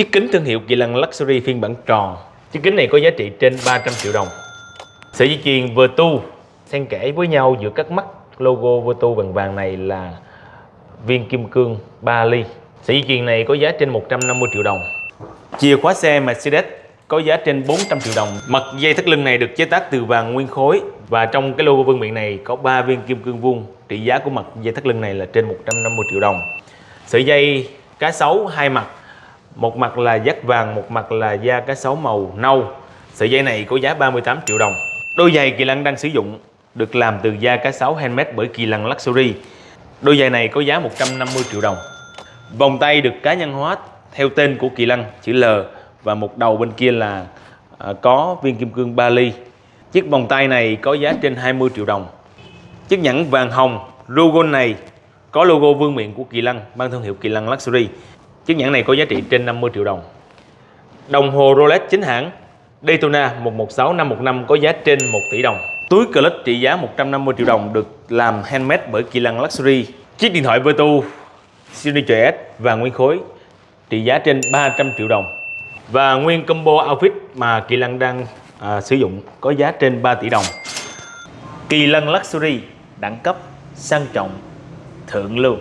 Chiếc kính thương hiệu Kỳ Lân Luxury phiên bản tròn. Chiếc kính này có giá trị trên 300 triệu đồng. Sợi dây chuyền Vertu xen kẽ với nhau giữa các mắt logo Vertu vàng vàng này là viên kim cương 3 ly. Sợi dây chuyền này có giá trên 150 triệu đồng. Chìa khóa xe Mercedes có giá trên 400 triệu đồng. Mặt dây thắt lưng này được chế tác từ vàng nguyên khối và trong cái logo vương miện này có 3 viên kim cương vuông. Trị giá của mặt dây thắt lưng này là trên 150 triệu đồng. Sợi dây cá sấu hai mặt, một mặt là dắt vàng, một mặt là da cá sấu màu nâu. Sợi dây này có giá 38 triệu đồng. Đôi giày Kỳ Lân đang sử dụng được làm từ da cá sấu handmade bởi Kỳ Lân Luxury. Đôi giày này có giá 150 triệu đồng. Vòng tay được cá nhân hóa theo tên của Kỳ Lân chữ L và một đầu bên kia là à, có viên kim cương 3 ly. Chiếc vòng tay này có giá trên 20 triệu đồng. Chiếc nhẫn vàng hồng logo này có logo vương miện của Kỳ Lân mang thương hiệu Kỳ Lân Luxury. Chiếc nhẫn này có giá trị trên 50 triệu đồng. Đồng hồ Rolex chính hãng Daytona 116515 có giá trên 1 tỷ đồng. Túi clutch trị giá 150 triệu đồng được làm handmade bởi Kỳ Lân Luxury. Chiếc điện thoại Vertu Signature S và nguyên khối trị giá trên 300 triệu đồng. Và nguyên combo outfit mà Kỳ Lân đang à, sử dụng có giá trên 3 tỷ đồng. Kỳ Lân Luxury đẳng cấp sang trọng thượng lưu